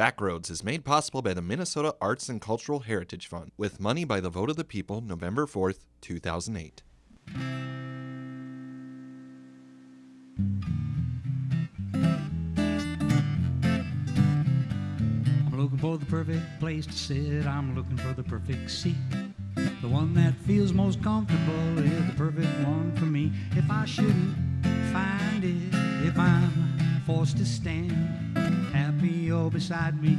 Backroads is made possible by the Minnesota Arts and Cultural Heritage Fund with money by the vote of the people November 4th, 2008. I'm looking for the perfect place to sit. I'm looking for the perfect seat. The one that feels most comfortable is the perfect one for me. If I shouldn't find it, if I'm forced to stand, happy you're oh, beside me,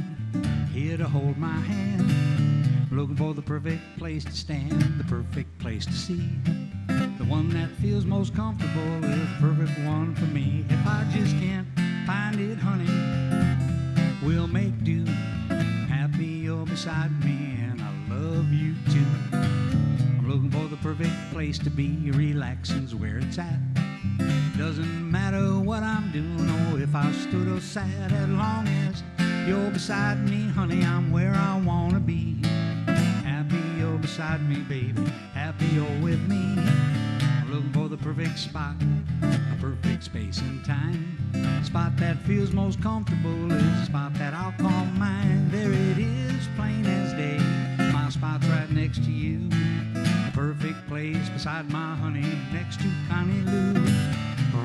here to hold my hand. Looking for the perfect place to stand, the perfect place to see. The one that feels most comfortable is the perfect one for me. If I just can't find it, honey, we'll make do. Happy you're oh, beside me, and I love you too. I'm looking for the perfect place to be. Relaxing's where it's at. Doesn't matter what I'm doing or if I stood or sat, as long as you're beside me, honey, I'm where I wanna be. Happy you're beside me, baby. Happy you're with me. I'm looking for the perfect spot, a perfect space and time. Spot that feels most comfortable is a spot that I'll call mine. There it is, plain as day. My spot's right next to you. The perfect place beside my honey, next to Connie Lou. I'm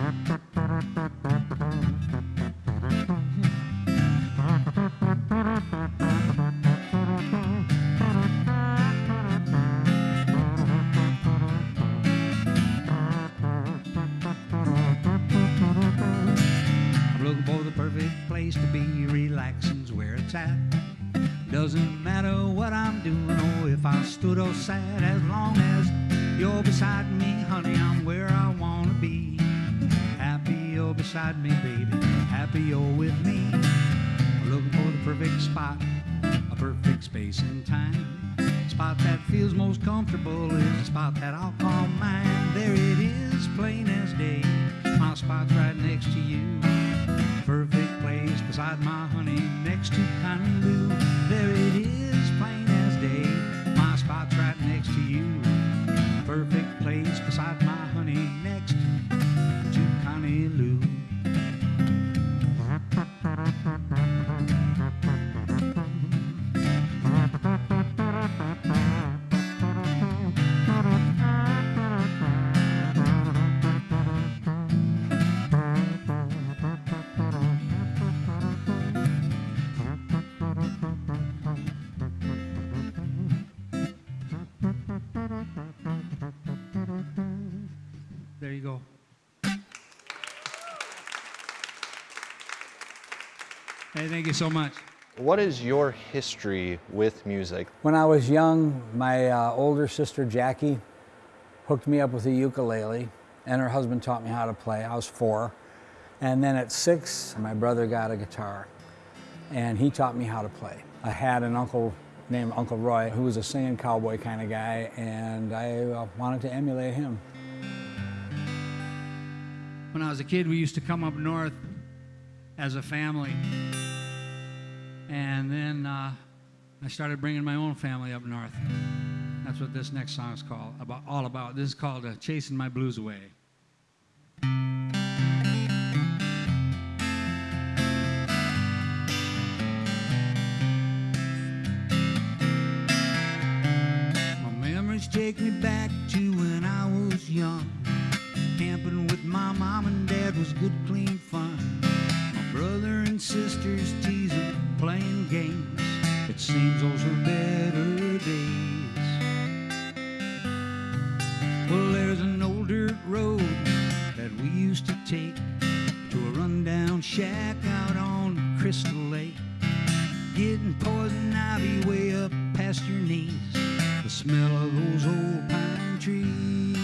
looking for the perfect place to be. Relaxing's where it's at. Doesn't matter what I'm doing or if I stood or sat, as long as you're beside me, honey, I'm where I wanna be. Beside me, baby. Happy you're with me. Looking for the perfect spot, a perfect space and time. Spot that feels most comfortable is a spot that I'll call mine. There it is, plain as day. My spot's right next to you. Perfect place beside my honey, next to Lou. There it is, plain as day. My spot's right next to you. Perfect place beside my Hey, thank you so much. What is your history with music? When I was young, my uh, older sister Jackie hooked me up with a ukulele, and her husband taught me how to play. I was four. And then at six, my brother got a guitar, and he taught me how to play. I had an uncle named Uncle Roy, who was a singing cowboy kind of guy, and I uh, wanted to emulate him. When I was a kid, we used to come up north as a family. And then uh, I started bringing my own family up north. That's what this next song is called, about, all about. This is called uh, Chasing My Blues Away. My memories take me back to when I was young. Camping with my mom and dad was good, clean fun. My brother and sisters playing games. It seems those were better days. Well, there's an old dirt road that we used to take to a rundown shack out on Crystal Lake. Getting poison ivy way up past your knees. The smell of those old pine trees.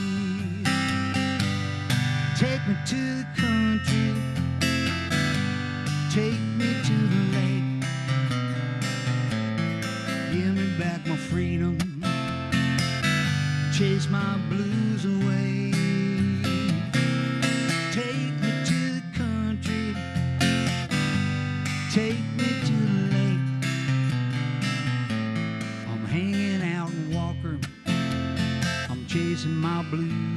Take me to the country. Take freedom. Chase my blues away. Take me to the country. Take me to the lake. I'm hanging out in Walker. I'm chasing my blues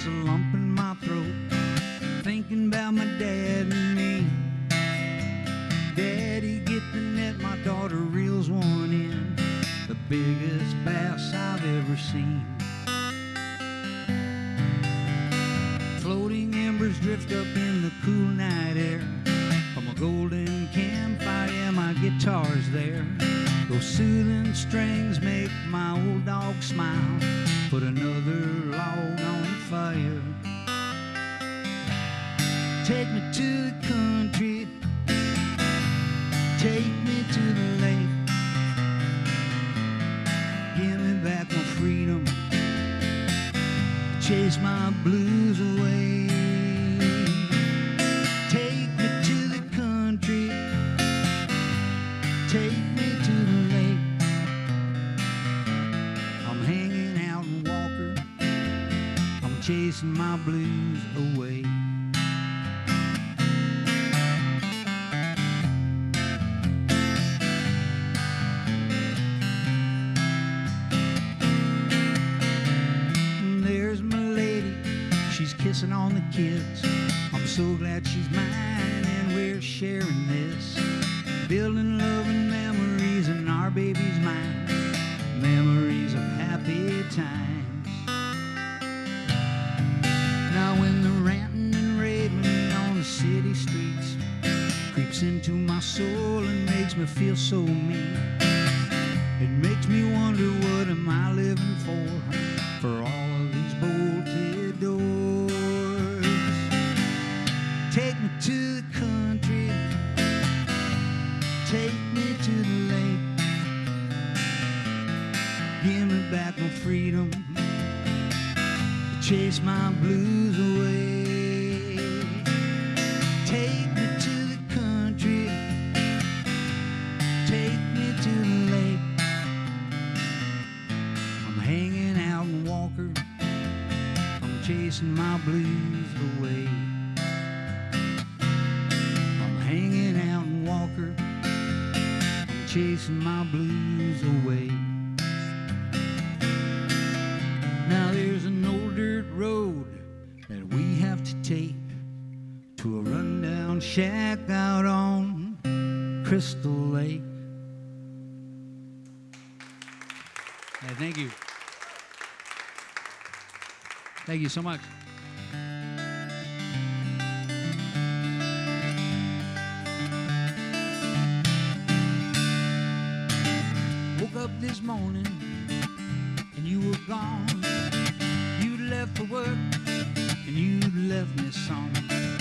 gets a lump in my throat. Thinking about my dad and me. Daddy, get the net, my daughter reels one in. The biggest bass I've ever seen. Floating embers drift up in the cool night air. From a golden campfire, yeah, my guitar's there. Those soothing strings make my old dog smile. Put another log fire. Kids. I'm so glad she's mine and we're sharing this. Building loving memories and our baby's mine. Memories of happy times. Now when the ranting and raving on the city streets creeps into my soul and makes me feel so mean. It makes me wonder what am I living? For to a rundown shack out on Crystal Lake. Yeah, thank you. Thank you so much. Woke up this morning and you were gone. You'd left for work and you'd left me some.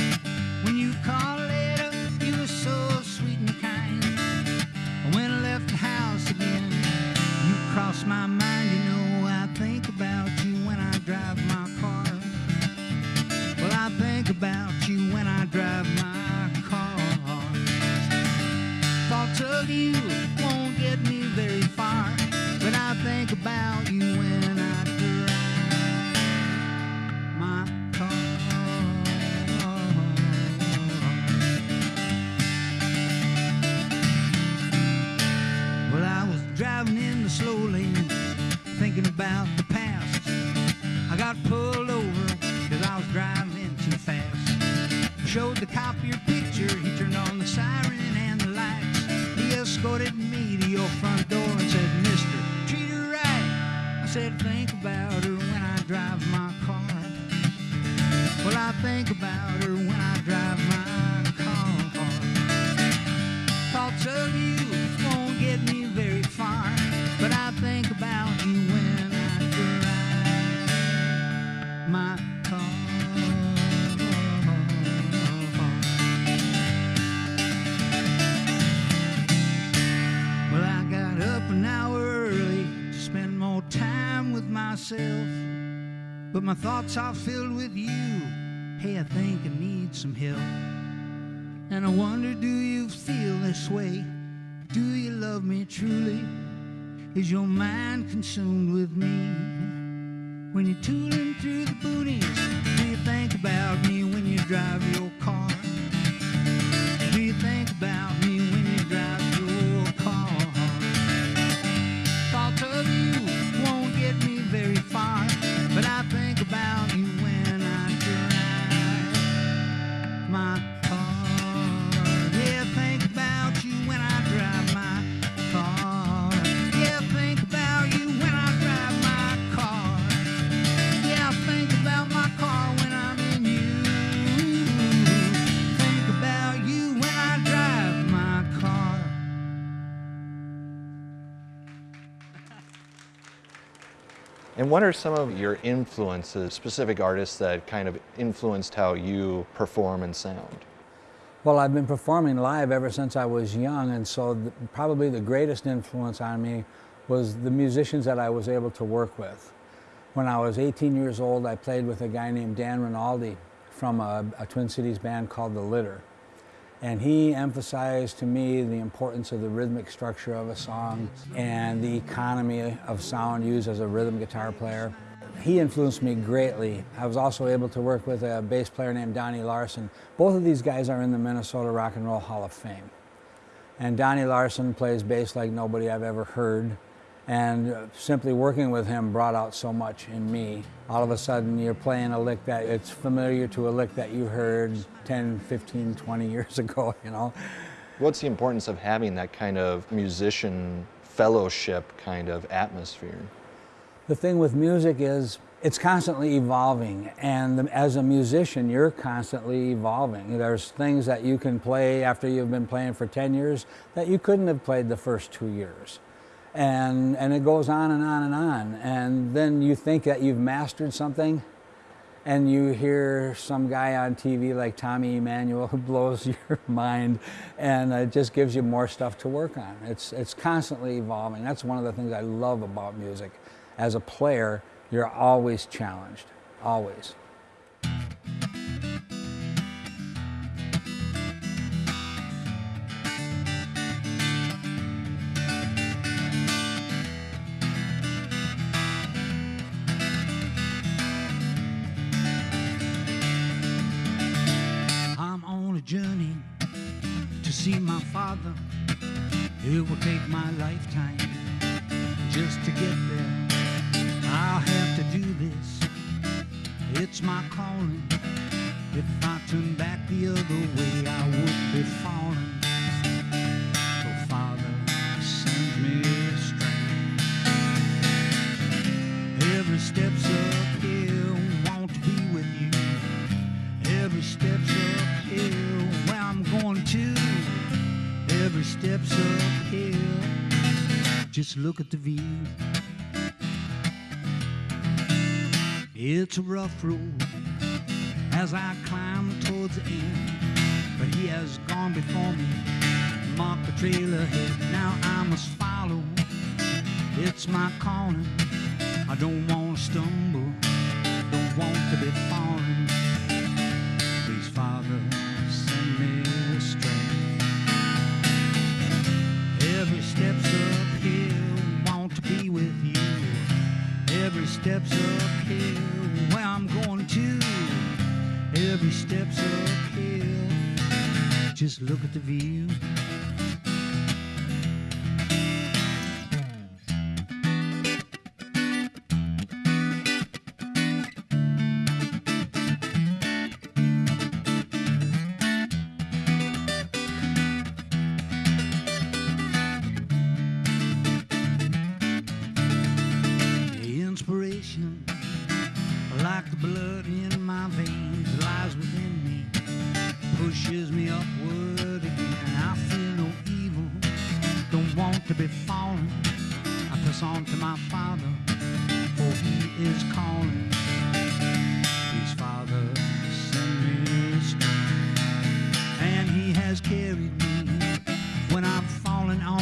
You called later, you were so sweet and kind. When I left the house again, you crossed my mind. You know, I think about you when I drive my car. Well, I think about you when I drive my car. Thoughts of you Well, I got up an hour early to spend more time with myself, but my thoughts are filled with you. Hey, I think I need some help. And I wonder, do you feel this way? Do you love me truly? Is your mind consumed with me? When you're tooling through the boonies, do you think about me when you drive your car? Do you think about me What are some of your influences, specific artists that kind of influenced how you perform and sound? Well, I've been performing live ever since I was young, and so the, probably the greatest influence on me was the musicians that I was able to work with. When I was 18 years old, I played with a guy named Dan Rinaldi from a, a Twin Cities band called The Litter. And he emphasized to me the importance of the rhythmic structure of a song and the economy of sound used as a rhythm guitar player. He influenced me greatly. I was also able to work with a bass player named Donnie Larson. Both of these guys are in the Minnesota Rock and Roll Hall of Fame. And Donnie Larson plays bass like nobody I've ever heard. And simply working with him brought out so much in me. All of a sudden, you're playing a lick that it's familiar to a lick that you heard 10, 15, 20 years ago, you know. What's the importance of having that kind of musician fellowship kind of atmosphere? The thing with music is it's constantly evolving and as a musician you're constantly evolving there's things that you can play after you've been playing for 10 years that you couldn't have played the first two years and and it goes on and on and on and then you think that you've mastered something and you hear some guy on TV like Tommy Emmanuel who blows your mind and it just gives you more stuff to work on. It's, it's constantly evolving. That's one of the things I love about music. As a player, you're always challenged, always. My lifetime look at the view. It's a rough road as I climb towards the end, but he has gone before me, marked the trail ahead. Now I must follow. It's my calling. I don't want to stumble, don't want to be falling. Every step's uphill, just look at the view.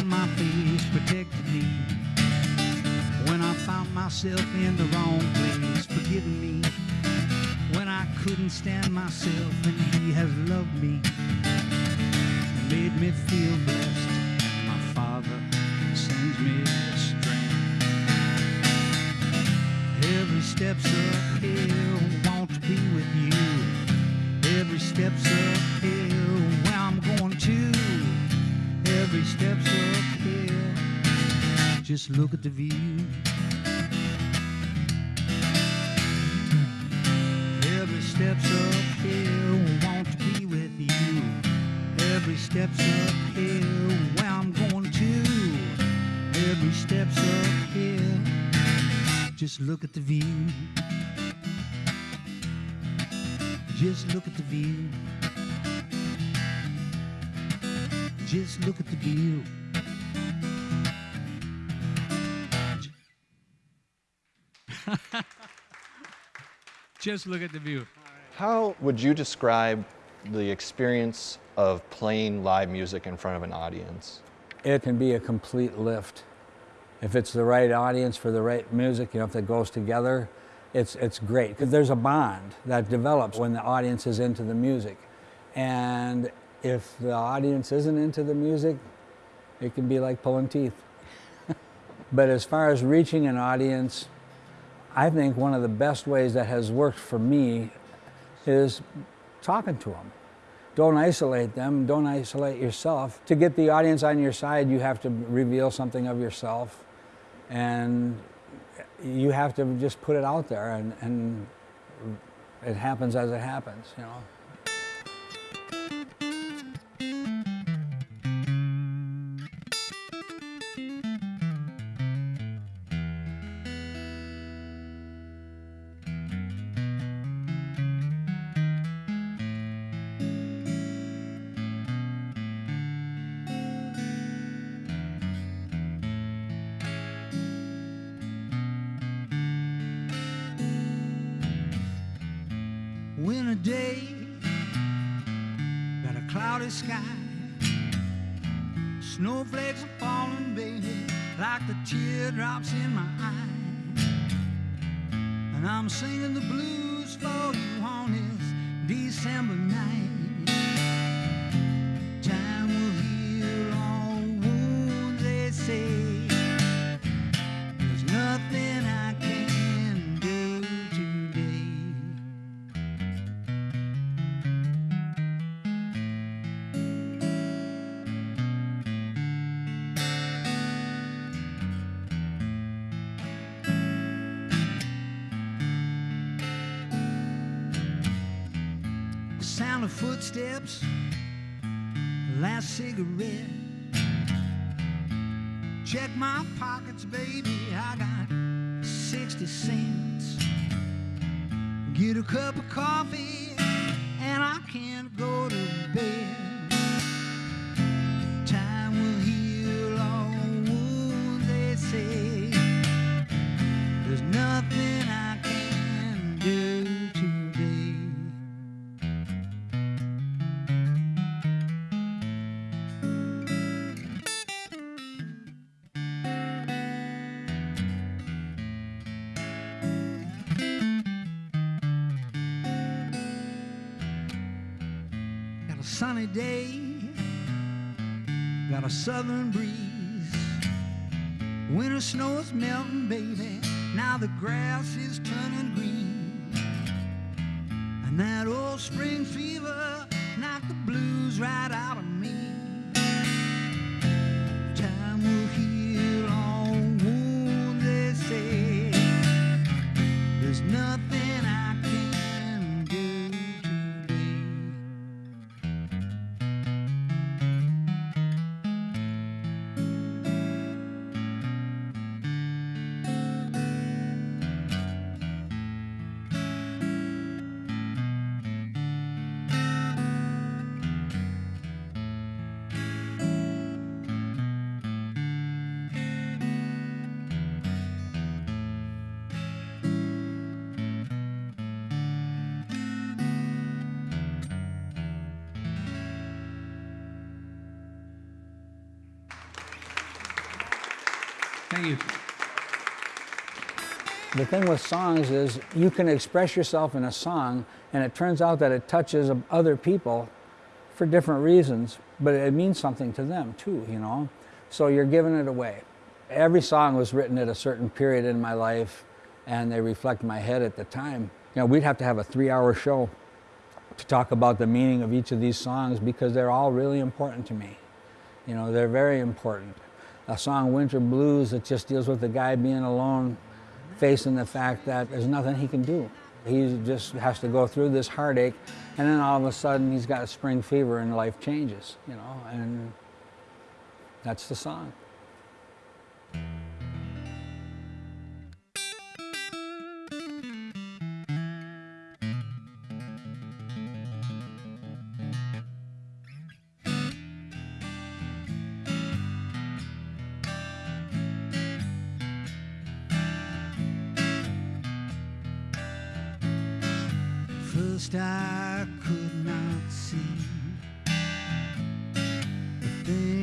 My face, protected me when I found myself in the wrong place, forgiven me. When I couldn't stand myself, and He has loved me, made me feel blessed. My Father sends me strength. Every step's uphill, want to be with you. Every step's uphill, where I'm going to. Every step's. Just look at the view. Every step's uphill, want to be with you. Every step's uphill, where I'm going to. Every step's uphill, just look at the view. Just look at the view. Just look at the view. Just look at the view. How would you describe the experience of playing live music in front of an audience? It can be a complete lift. If it's the right audience for the right music, you know, if it goes together, it's, it's great. Because there's a bond that develops when the audience is into the music. And if the audience isn't into the music, it can be like pulling teeth. but as far as reaching an audience, I think one of the best ways that has worked for me is talking to them. Don't isolate them, don't isolate yourself. To get the audience on your side, you have to reveal something of yourself and you have to just put it out there and, and it happens as it happens, you know. Teardrops in my eyes. And I'm singing the blues for you on this December night. Footsteps, last cigarette. Check my pockets, baby, I got 60 cents. Get a cup of coffee, and I can't go southern breeze. Winter snow is melting, baby. Now the grass is turning green. Thank you. The thing with songs is you can express yourself in a song, and it turns out that it touches other people for different reasons, but it means something to them too, you know? So you're giving it away. Every song was written at a certain period in my life, and they reflect my head at the time. You know, we'd have to have a three hour show to talk about the meaning of each of these songs because they're all really important to me. You know, they're very important. A song, Winter Blues, that just deals with the guy being alone, facing the fact that there's nothing he can do. He just has to go through this heartache, and then all of a sudden he's got a spring fever and life changes, you know, and that's the song. first I could not see. The thing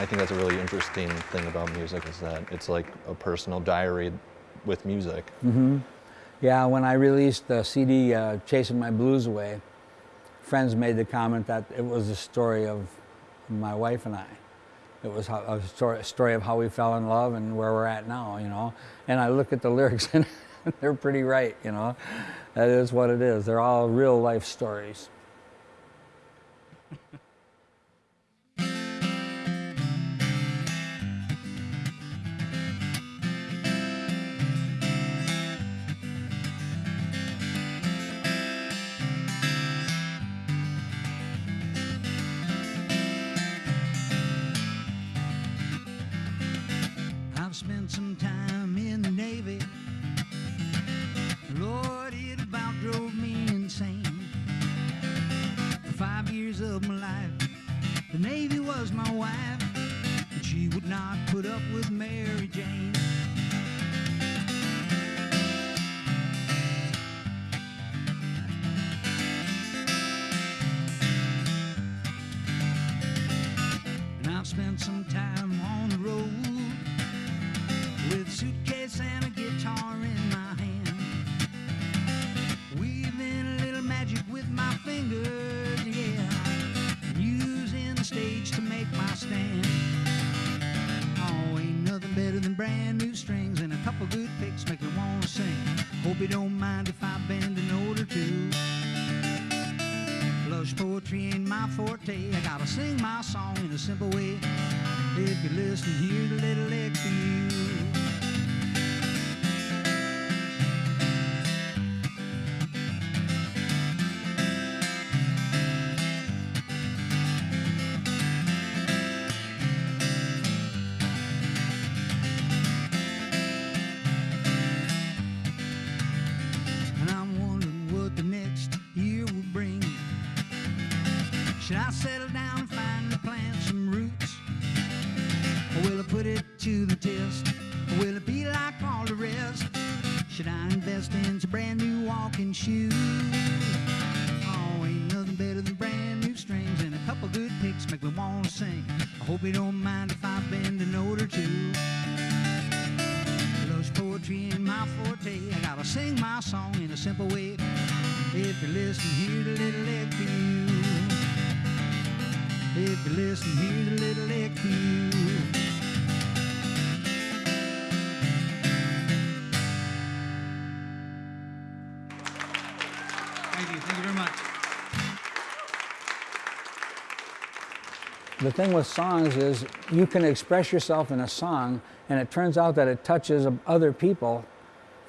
I think that's a really interesting thing about music is that it's like a personal diary with music. Mm -hmm. Yeah, when I released the CD, uh, Chasing My Blues Away, friends made the comment that it was the story of my wife and I. It was a story of how we fell in love and where we're at now, you know. And I look at the lyrics and they're pretty right, you know. That is what it is. They're all real life stories. spend some time. sing. Hope you don't mind if I bend an order or two. Lush poetry ain't my forte. I gotta sing my song in a simple way. If you listen, hear the little lick for you. Picks make me wanna sing. I hope you don't mind if I bend a note or two. Lush poetry in my forte. I gotta sing my song in a simple way. If you listen, here's a little lick for you. If you listen, here's a little lick for you. The thing with songs is you can express yourself in a song, and it turns out that it touches other people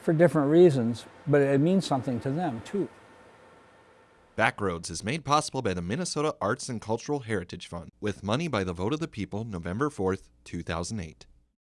for different reasons, but it means something to them too. Backroads is made possible by the Minnesota Arts and Cultural Heritage Fund with money by the vote of the people November 4th, 2008.